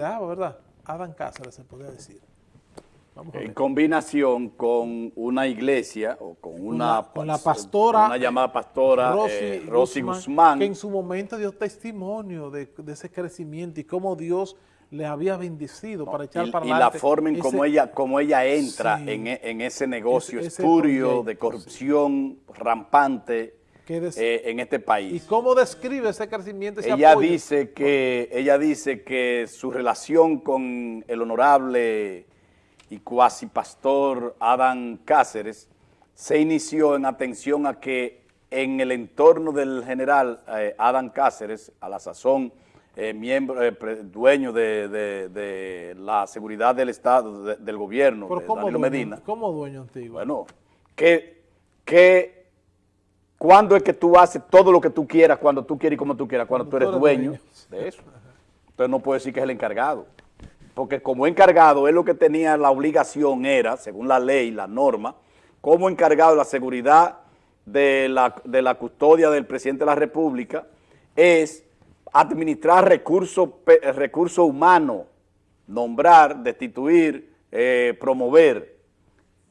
¿verdad? Adán Cáceres se podría decir. en combinación con una iglesia o con una, con la pastora una llamada pastora Rosy, eh, Guzmán, que en su momento dio testimonio de, ese crecimiento y cómo Dios le había bendecido para echar para adelante. Y la forma en cómo ella, como ella entra en, en, ese negocio espurio de corrupción rampante eh, en este país. ¿Y cómo describe ese crecimiento? ella, Dice que, ella dice que su relación con el honorable y cuasi pastor Adán Cáceres se inició en atención a que en el entorno del general eh, Adán Cáceres, a la sazón, eh, miembro, dueño de, la seguridad del Estado, del gobierno, de Danilo Medina. ¿Cómo dueño antiguo? Bueno, que, que ¿Cuándo es que tú haces todo lo que tú quieras, cuando tú quieres y como tú quieras? Cuando tú eres dueño de eso. Entonces no puede decir que es el encargado. Porque como encargado, él lo que tenía la obligación era, según la ley, la norma, como encargado de la seguridad de la, de la custodia del presidente de la República, es administrar recursos recurso humanos, nombrar, destituir, eh, promover,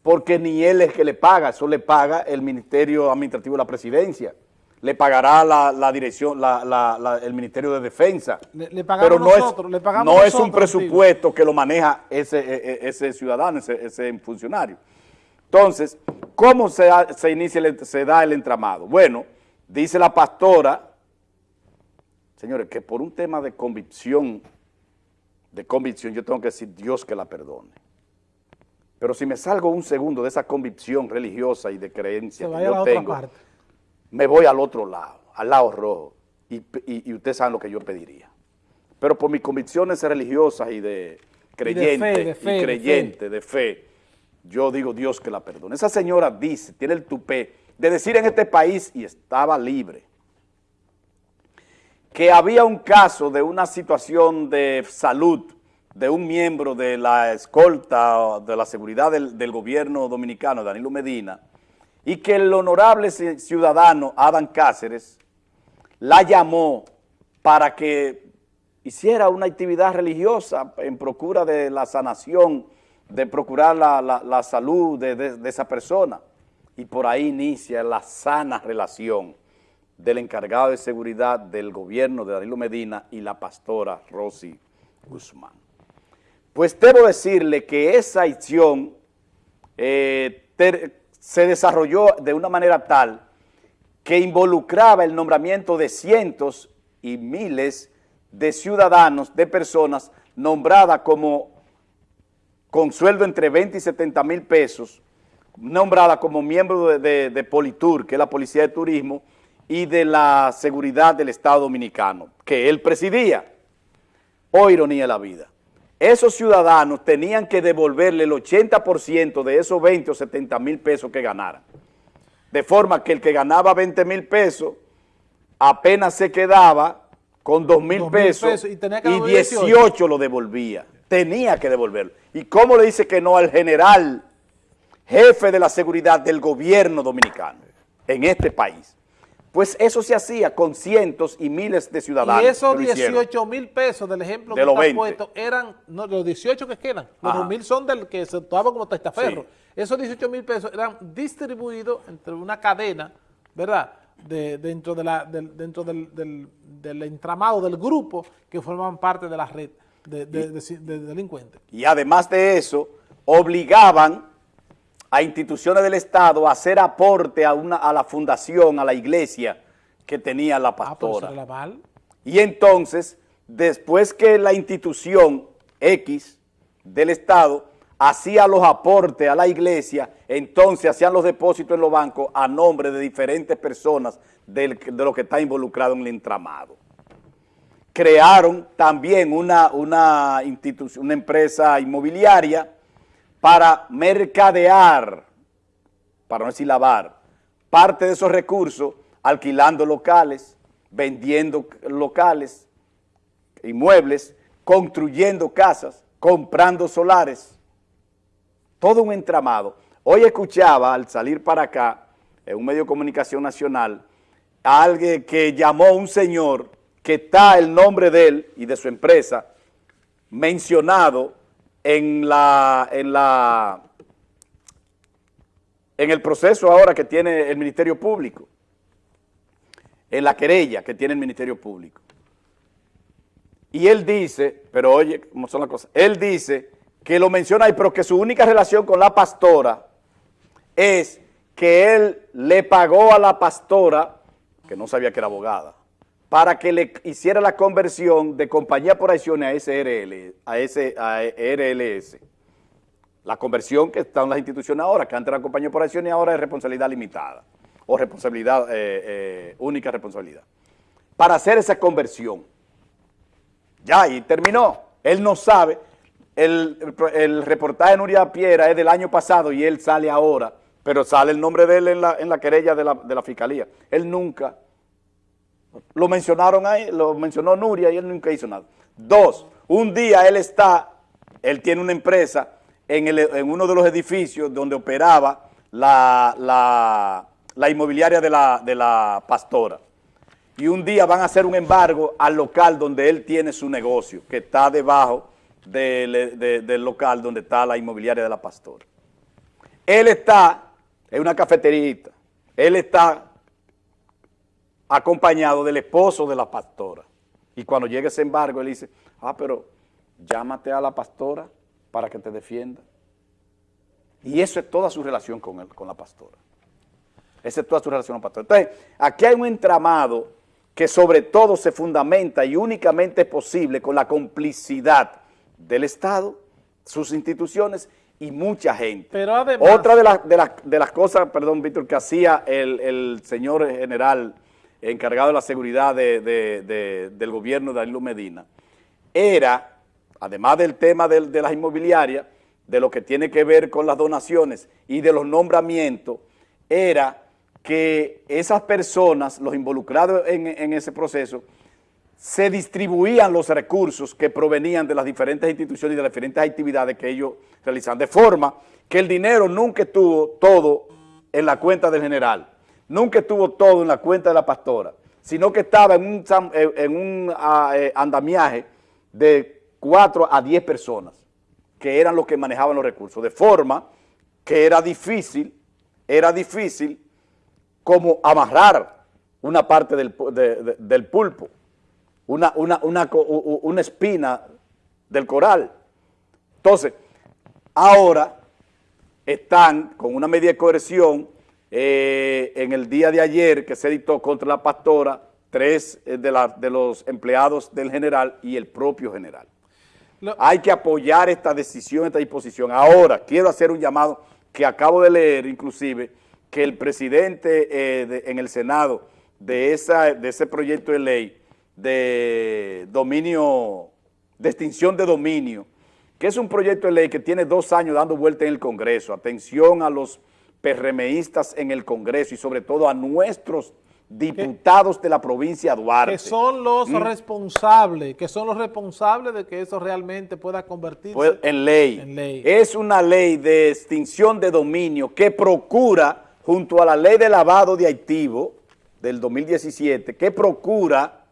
porque ni él es que le paga, eso le paga el Ministerio Administrativo de la Presidencia. Le pagará la, dirección, el Ministerio de Defensa. Le, pagamos nosotros, le pagamos No es un presupuesto que lo maneja ese, e, e, ese ciudadano, ese, funcionario. Entonces, ¿cómo se, se inicia, se da el entramado? Bueno, dice la pastora, señores, que por un tema de convicción, de convicción, yo tengo que decir Dios que la perdone. Pero si me salgo un segundo de esa convicción religiosa y de creencia que yo tengo, me voy al otro lado, al lado rojo, y, y, ustedes saben lo que yo pediría. Pero por mis convicciones religiosas y de creyente, y, creyente, de fe, yo digo Dios que la perdone. Esa señora dice, tiene el tupé de decir en este país, y estaba libre, que había un caso de una situación de salud de un miembro de la escolta de la seguridad del, gobierno dominicano, Danilo Medina, y que el honorable ciudadano Adán Cáceres la llamó para que hiciera una actividad religiosa en procura de la sanación, de procurar la, salud de, esa persona. Y por ahí inicia la sana relación del encargado de seguridad del gobierno de Danilo Medina y la pastora Rosy Guzmán. Pues debo decirle que esa acción eh, se desarrolló de una manera tal que involucraba el nombramiento de cientos y miles de ciudadanos, de personas nombradas como con sueldo entre 20 y 70 mil pesos, nombrada como miembro de, de, Politur, que es la Policía de Turismo, y de la Seguridad del Estado Dominicano, que él presidía. Oh, ironía de la vida esos ciudadanos tenían que devolverle el 80% de esos 20 o 70 mil pesos que ganaran. De forma que el que ganaba 20 mil pesos apenas se quedaba con 2 mil pesos, y, 18, lo devolvía. Tenía que devolverlo. ¿Y cómo le dice que no al general jefe de la seguridad del gobierno dominicano en este país? Pues eso se hacía con cientos y miles de ciudadanos. Y esos 18 mil pesos del ejemplo que está puesto eran, no, los 18 que quedan, los 2 mil son del que se actuaba como testaferro. Esos 18 mil pesos eran distribuidos entre una cadena, ¿verdad?, de, dentro, de la, dentro del, del, entramado del grupo que formaban parte de la red de, de delincuentes. Y además de eso, obligaban a instituciones del Estado a hacer aporte a, una, a la fundación, a la iglesia que tenía la ah, pastora. y entonces, después que la institución X del Estado hacía los aportes a la iglesia, entonces hacían los depósitos en los bancos a nombre de diferentes personas de lo que está involucrado en el entramado. Crearon también una, una, institución, una empresa inmobiliaria para mercadear, para no decir lavar, parte de esos recursos alquilando locales, vendiendo locales, inmuebles, construyendo casas, comprando solares, todo un entramado. Hoy escuchaba al salir para acá, en un medio de comunicación nacional, a alguien que llamó a un señor que está el nombre de él y de su empresa mencionado en la, en la en el proceso ahora que tiene el Ministerio Público, en la querella que tiene el Ministerio Público. Y él dice, pero oye, ¿cómo son las cosas? Él dice que lo menciona ahí, pero que su única relación con la pastora es que él le pagó a la pastora, que no sabía que era abogada, para que le hiciera la conversión de compañía por acciones a SRL, a, RLS. La conversión que está en las instituciones ahora, que antes era compañía por acciones y ahora es responsabilidad limitada, o responsabilidad, eh, eh, única responsabilidad. Para hacer esa conversión. Ya, y terminó. Él no sabe. El, reportaje de Nuria Piera es del año pasado y él sale ahora pero sale el nombre de él en la, querella de la, de la fiscalía. Él nunca, lo mencionaron ahí, lo mencionó Nuria y él nunca hizo nada. Dos, un día él está, él tiene una empresa en, el, en uno de los edificios donde operaba la, la, la inmobiliaria de la, de la pastora. Y un día van a hacer un embargo al local donde él tiene su negocio, que está debajo del, de, del local donde está la inmobiliaria de la pastora. Él está es una cafeterita. Él está acompañado del esposo de la pastora. Y cuando llega ese embargo, él dice, ah, pero llámate a la pastora para que te defienda. Y eso es toda su relación con, él, con la pastora. Esa es toda su relación con la pastora. Entonces, aquí hay un entramado que sobre todo se fundamenta y únicamente es posible con la complicidad del Estado, sus instituciones y mucha gente. Pero además, Otra de, de, de las cosas, perdón, Víctor, que hacía el, el, señor general encargado de la seguridad de, de, del gobierno de Danilo Medina, era, además del tema de, las inmobiliarias, de lo que tiene que ver con las donaciones y de los nombramientos, era que esas personas, los involucrados en, en ese proceso, se distribuían los recursos que provenían de las diferentes instituciones y de las diferentes actividades que ellos realizan, de forma que el dinero nunca estuvo todo en la cuenta del general, nunca estuvo todo en la cuenta de la pastora, sino que estaba en un, un ah, eh, andamiaje de 4 a 10 personas, que eran los que manejaban los recursos, de forma que era difícil, era difícil como amarrar una parte del, de, de, del pulpo, una, una espina del coral. Entonces, ahora están con una medida de coerción eh, en el día de ayer que se dictó contra la pastora, tres eh, de, la, de los empleados del general y el propio general. Hay que apoyar esta decisión, esta disposición. Ahora, quiero hacer un llamado que acabo de leer, inclusive, que el presidente eh, de, en el Senado de, esa, de ese proyecto de ley de dominio, de extinción de dominio, que es un proyecto de ley que tiene dos años dando vuelta en el Congreso. Atención a los PRMistas en el Congreso y sobre todo a nuestros diputados de la provincia de Duarte. Que son los ¿Mm? responsables, que son los responsables de que eso realmente pueda convertirse pues, en, ley. en ley. Es una ley de extinción de dominio que procura, junto a la ley de lavado de activo del 2017, que procura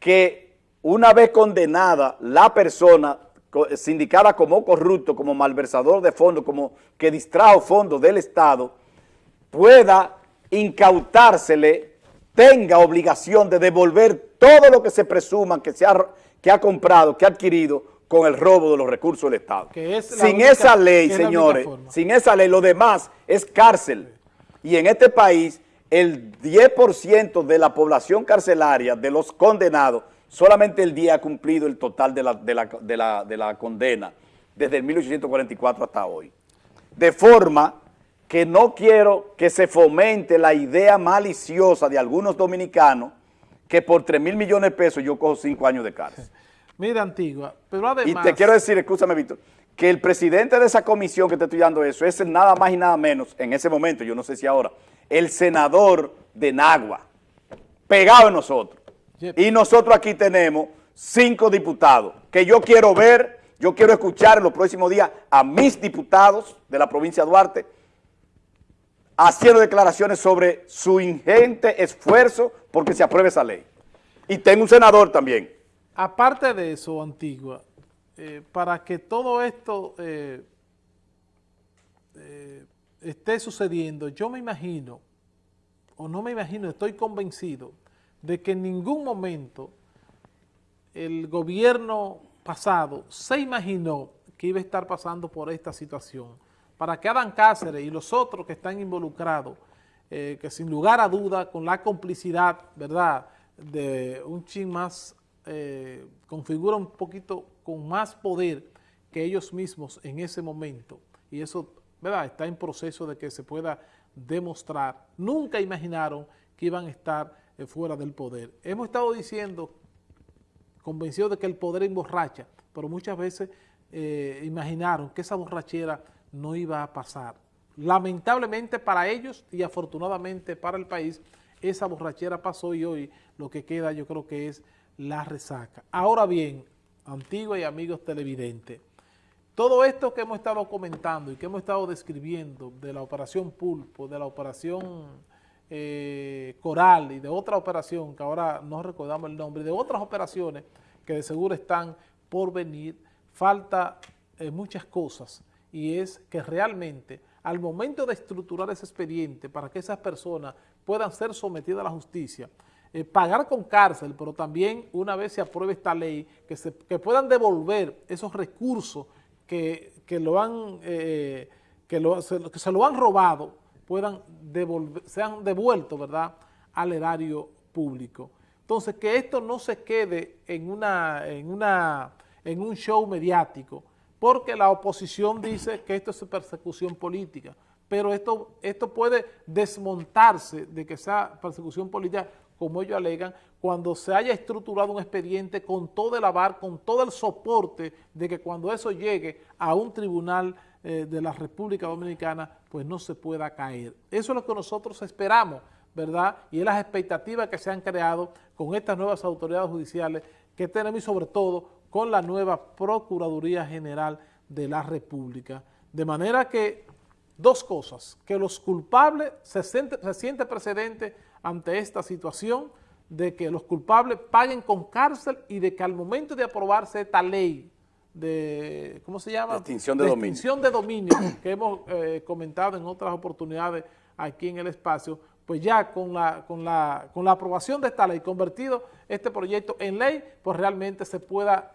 que una vez condenada la persona sindicada como corrupto, como malversador de fondos, como que distrajo fondos del Estado, pueda incautársele, tenga obligación de devolver todo lo que se presuma que, se ha, que ha comprado, que ha adquirido con el robo de los recursos del Estado. sin única, esa ley, señores, sin esa ley, lo demás es cárcel. Y en este país el 10% de la población carcelaria, de los condenados, solamente el 10 ha cumplido el total de la, de la, de la, de la condena desde el 1844 hasta hoy. De forma que no quiero que se fomente la idea maliciosa de algunos dominicanos que por 3 mil millones de pesos yo cojo 5 años de cárcel. Mira, Antigua, pero además... Y te quiero decir, escúchame, Víctor, que el presidente de esa comisión que te estoy dando eso es nada más y nada menos, en ese momento, yo no sé si ahora, el senador de Nagua, pegado en nosotros. Y nosotros aquí tenemos cinco diputados que yo quiero ver, yo quiero escuchar en los próximos días a mis diputados de la provincia de Duarte haciendo declaraciones sobre su ingente esfuerzo porque se apruebe esa ley. Y tengo un senador también. Aparte de eso, Antigua, eh, para que todo esto eh, esté sucediendo, yo me imagino, o no me imagino, estoy convencido de que en ningún momento el gobierno pasado se imaginó que iba a estar pasando por esta situación. Para que Adán Cáceres y los otros que están involucrados, eh, que sin lugar a duda, con la complicidad, ¿verdad?, de un chin más, eh, configura un poquito con más poder que ellos mismos en ese momento, y eso, ¿verdad?, está en proceso de que se pueda demostrar. Nunca imaginaron que iban a estar fuera del poder. Hemos estado diciendo convencido de que el poder emborracha, pero muchas veces eh, imaginaron que esa borrachera no iba a pasar. Lamentablemente para ellos y afortunadamente para el país, esa borrachera pasó y hoy lo que queda yo creo que es la resaca. Ahora bien, antiguos y amigos televidentes, todo esto que hemos estado comentando y que hemos estado describiendo de la operación Pulpo, de la operación eh, Coral y de otra operación, que ahora no recordamos el nombre, de otras operaciones que de seguro están por venir, falta eh, muchas cosas. Y es que realmente al momento de estructurar ese expediente para que esas personas puedan ser sometidas a la justicia, eh, pagar con cárcel, pero también una vez se apruebe esta ley, que, se, puedan devolver esos recursos que, lo han, que, que se lo han robado puedan devolver, sean devueltos, ¿verdad?, al erario público. Entonces, que esto no se quede en, una, en, una, en un show mediático, porque la oposición dice que esto es persecución política, pero esto, esto puede desmontarse de que sea persecución política, como ellos alegan, cuando se haya estructurado un expediente con todo el avar, con todo el soporte de que cuando eso llegue a un tribunal eh, de la República Dominicana, pues no se pueda caer. Eso es lo que nosotros esperamos, ¿verdad? Y es las expectativas que se han creado con estas nuevas autoridades judiciales que tenemos y sobre todo con la nueva Procuraduría General de la República. De manera que dos cosas, que los culpables se siente, se siente precedente ante esta situación de que los culpables paguen con cárcel y de que al momento de aprobarse esta ley de, ¿cómo se llama? Extinción de, de dominio. Extinción de dominio, que hemos eh, comentado en otras oportunidades aquí en el espacio, pues ya con la, con, la, con la aprobación de esta ley, convertido este proyecto en ley, pues realmente se pueda,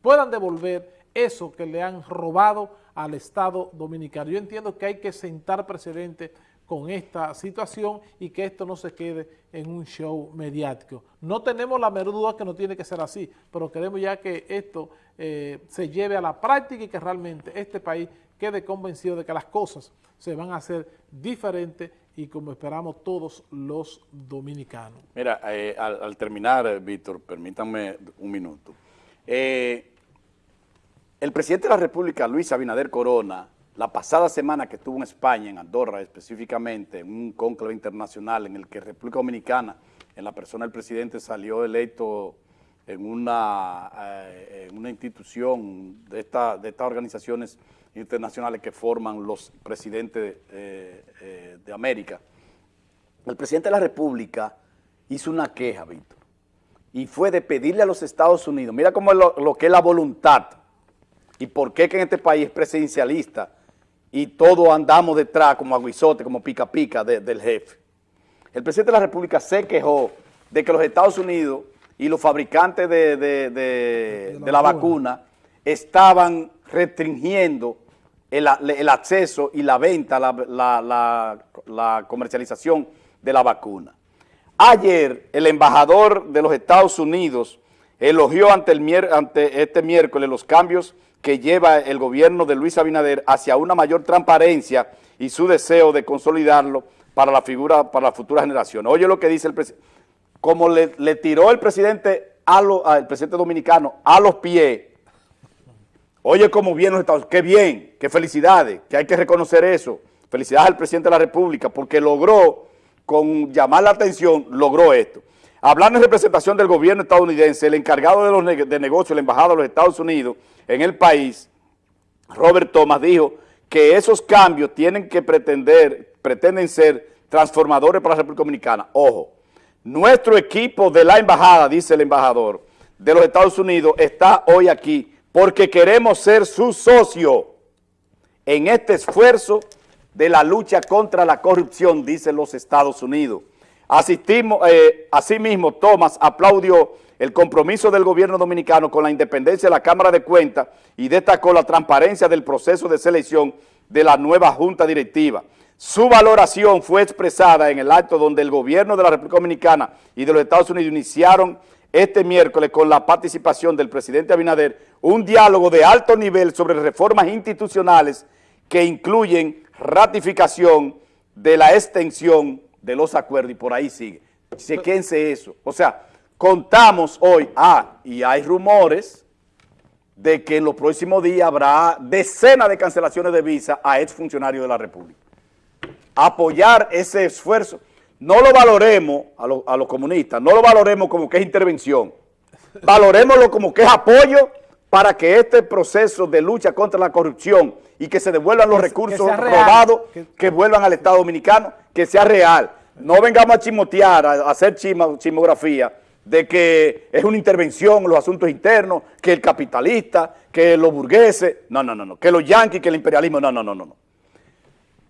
puedan devolver eso que le han robado al Estado Dominicano. Yo entiendo que hay que sentar precedentes con esta situación y que esto no se quede en un show mediático. No tenemos la menor duda que no tiene que ser así, pero queremos ya que esto eh, se lleve a la práctica y que realmente este país quede convencido de que las cosas se van a hacer diferentes y como esperamos todos los dominicanos. Mira, eh, al, terminar, Víctor, permítanme un minuto. Eh, el presidente de la República, Luis Abinader Corona, la pasada semana que estuvo en España, en Andorra específicamente, en un cónclave internacional en el que República Dominicana, en la persona del presidente, salió electo en una, eh, una institución de, esta, de estas organizaciones internacionales que forman los presidentes eh, eh, de América. El presidente de la República hizo una queja, Víctor, y fue de pedirle a los Estados Unidos, mira cómo es lo que es la voluntad y por qué que en este país es presidencialista, y todos andamos detrás como aguizote, como pica pica del jefe. El presidente de la República se quejó de que los Estados Unidos y los fabricantes de, la, vacuna. estaban restringiendo el, acceso y la venta, la, comercialización de la vacuna. Ayer el embajador de los Estados Unidos elogió ante, el, ante este miércoles los cambios que lleva el gobierno de Luis Abinader hacia una mayor transparencia y su deseo de consolidarlo para la figura, para la futura generación. Oye lo que dice el presidente, como le, tiró el presidente, al presidente dominicano a los pies, oye cómo bien los Estados qué bien, qué felicidades, que hay que reconocer eso, felicidades al presidente de la República, porque logró, con llamar la atención, logró esto. Hablando en representación del gobierno estadounidense, el encargado de, los de negocios, la embajada de los Estados Unidos en el país, Robert Thomas, dijo que esos cambios tienen que pretender, pretenden ser transformadores para la República Dominicana. Ojo, nuestro equipo de la embajada, dice el embajador, de los Estados Unidos, está hoy aquí porque queremos ser su socio en este esfuerzo de la lucha contra la corrupción, dicen los Estados Unidos. Asistimos, eh, asimismo, Thomas aplaudió el compromiso del gobierno dominicano con la independencia de la Cámara de Cuentas y destacó la transparencia del proceso de selección de la nueva Junta Directiva. Su valoración fue expresada en el acto donde el gobierno de la República Dominicana y de los Estados Unidos iniciaron este miércoles con la participación del presidente Abinader un diálogo de alto nivel sobre reformas institucionales que incluyen ratificación de la extensión de los acuerdos y por ahí sigue. Chequense eso. O sea, contamos hoy, ah, y hay rumores de que en los próximos días habrá decenas de cancelaciones de visa a exfuncionarios de la República. Apoyar ese esfuerzo. No lo valoremos a, a los comunistas, no lo valoremos como que es intervención. Valoremoslo como que es apoyo para que este proceso de lucha contra la corrupción y que se devuelvan los recursos robados, que, vuelvan al Estado Dominicano, que sea real. No vengamos a chimotear, a, hacer chimografía de que es una intervención en los asuntos internos, que el capitalista, que los burgueses, no, no, no, no, que los yanquis, que el imperialismo, no, no, no, no.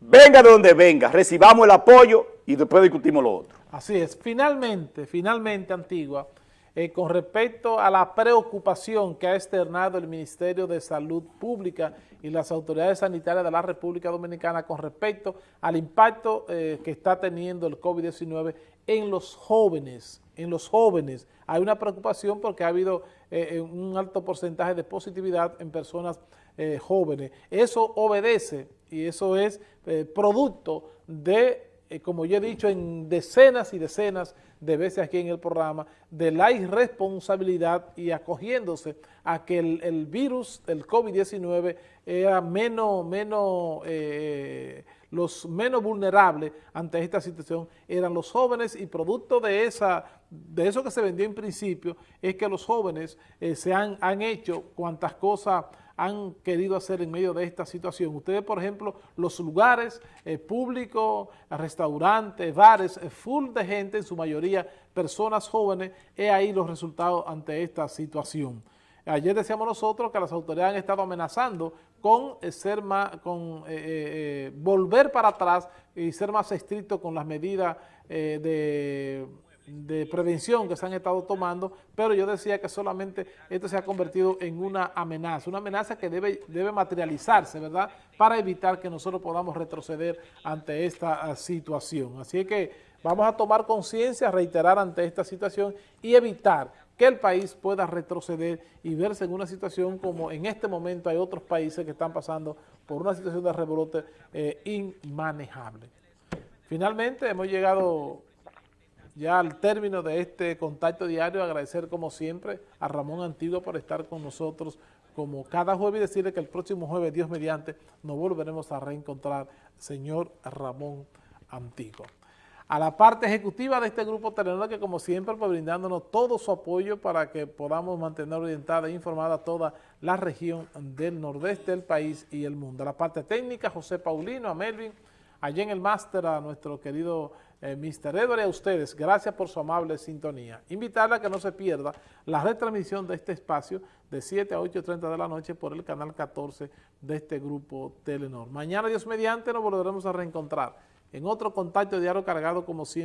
Venga de donde venga, recibamos el apoyo y después discutimos lo otro. Así es. Finalmente, finalmente, Antigua, eh, con respecto a la preocupación que ha externado el Ministerio de Salud Pública y las autoridades sanitarias de la República Dominicana con respecto al impacto eh, que está teniendo el COVID-19 en los jóvenes, en los jóvenes. Hay una preocupación porque ha habido eh, un alto porcentaje de positividad en personas jóvenes. Eso obedece y eso es producto de eh, como yo he dicho en decenas y decenas de veces aquí en el programa, de la irresponsabilidad y acogiéndose a que el, virus, el COVID-19, era menos, menos, eh, los menos vulnerables ante esta situación eran los jóvenes y producto de esa de eso que se vendió en principio es que los jóvenes eh, se han, han hecho cuantas cosas han querido hacer en medio de esta situación. Ustedes, por ejemplo, los lugares eh, públicos, restaurantes, bares, eh, full de gente, en su mayoría personas jóvenes, es ahí los resultados ante esta situación. Ayer decíamos nosotros que las autoridades han estado amenazando con eh, ser más, con volver para atrás y ser más estrictos con las medidas de de prevención que se han estado tomando, pero yo decía que solamente esto se ha convertido en una amenaza, una amenaza que debe, debe materializarse, ¿verdad?, para evitar que nosotros podamos retroceder ante esta ah, situación. Así que vamos a tomar conciencia, reiterar ante esta situación y evitar que el país pueda retroceder y verse en una situación como en este momento hay otros países que están pasando por una situación de rebrote eh, inmanejable. Finalmente hemos llegado ya al término de este contacto diario, agradecer como siempre a Ramón Antiguo por estar con nosotros como cada jueves y decirle que el próximo jueves, Dios mediante, nos volveremos a reencontrar, señor Ramón Antiguo. A la parte ejecutiva de este grupo Telenor, que como siempre, pues brindándonos todo su apoyo para que podamos mantener orientada e informada toda la región del nordeste del país y el mundo. A la parte técnica, José Paulino, a Melvin, allí en el máster a nuestro querido eh, Mr. Edward y a ustedes, gracias por su amable sintonía. Invitarla a que no se pierda la retransmisión de este espacio de 7 a 8.30 de la noche por el canal 14 de este grupo Telenor. Mañana, Dios mediante, nos volveremos a reencontrar en otro contacto diario cargado como siempre.